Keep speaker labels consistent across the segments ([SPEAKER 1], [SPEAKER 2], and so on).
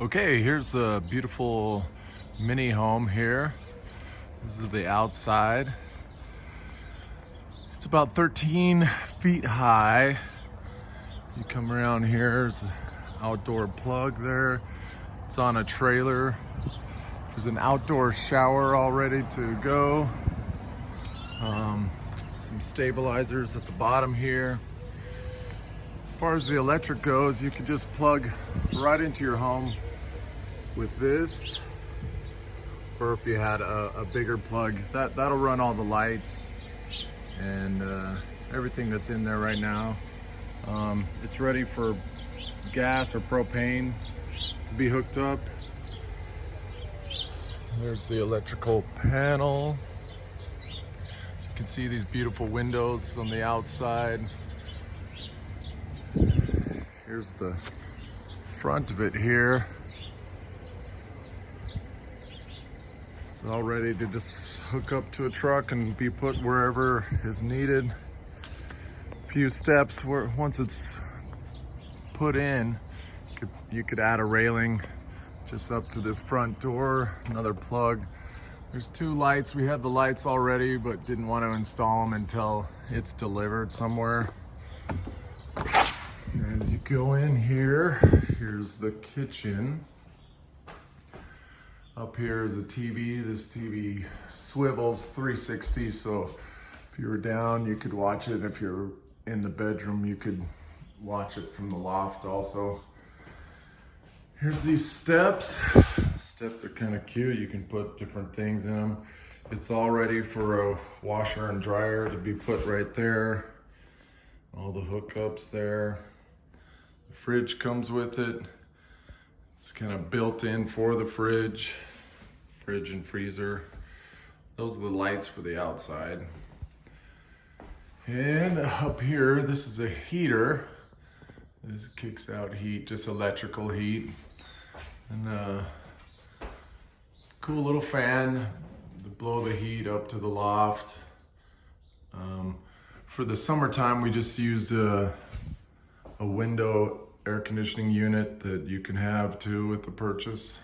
[SPEAKER 1] Okay, here's a beautiful mini home here. This is the outside. It's about 13 feet high. You come around here, there's an outdoor plug there. It's on a trailer. There's an outdoor shower all ready to go. Um, some stabilizers at the bottom here. As far as the electric goes, you can just plug right into your home with this, or if you had a, a bigger plug, that, that'll run all the lights and uh, everything that's in there right now. Um, it's ready for gas or propane to be hooked up. There's the electrical panel. So you can see these beautiful windows on the outside. Here's the front of it here. All ready to just hook up to a truck and be put wherever is needed. A few steps where once it's put in, you could, you could add a railing just up to this front door, another plug. There's two lights. We have the lights already, but didn't want to install them until it's delivered somewhere. As you go in here, here's the kitchen. Up here is a TV. This TV swivels 360, so if you were down, you could watch it. If you're in the bedroom, you could watch it from the loft also. Here's these steps. Steps are kind of cute. You can put different things in them. It's all ready for a washer and dryer to be put right there. All the hookups there. The fridge comes with it. It's kind of built in for the fridge, fridge and freezer. Those are the lights for the outside. And up here, this is a heater. This kicks out heat, just electrical heat. And a uh, cool little fan to blow the heat up to the loft. Um, for the summertime, we just use a, a window air conditioning unit that you can have too with the purchase.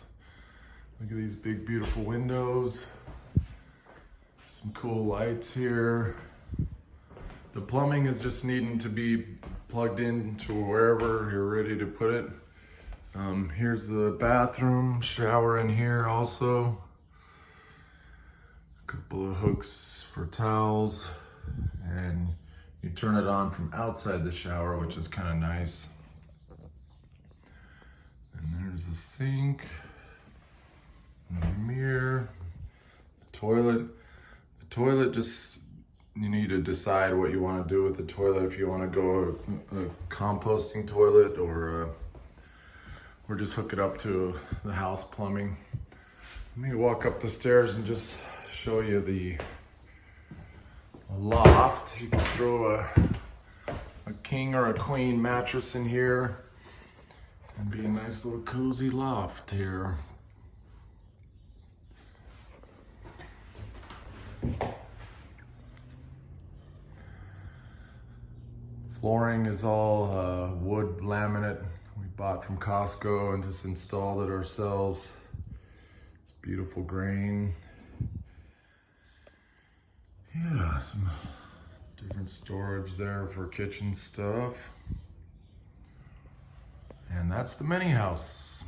[SPEAKER 1] Look at these big, beautiful windows. Some cool lights here. The plumbing is just needing to be plugged in to wherever you're ready to put it. Um, here's the bathroom, shower in here also. A couple of hooks for towels and you turn it on from outside the shower, which is kind of nice. And there's the sink, mirror, the toilet. The toilet just, you need to decide what you want to do with the toilet. If you want to go a, a composting toilet or, a, or just hook it up to the house plumbing. Let me walk up the stairs and just show you the loft. You can throw a, a king or a queen mattress in here and be a nice little cozy loft here. Flooring is all uh, wood laminate we bought from Costco and just installed it ourselves. It's beautiful grain. Yeah, some different storage there for kitchen stuff. And that's the mini house.